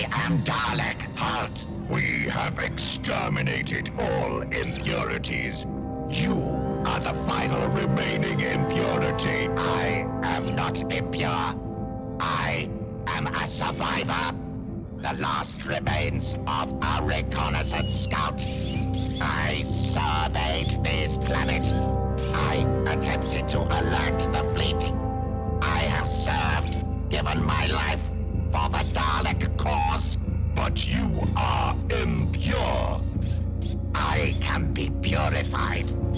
I am Dalek Halt. We have exterminated all impurities. You are the final remaining impurity. I am not impure. I am a survivor. The last remains of a reconnaissance scout. I surveyed this planet. I attempted to alert the fleet. purified.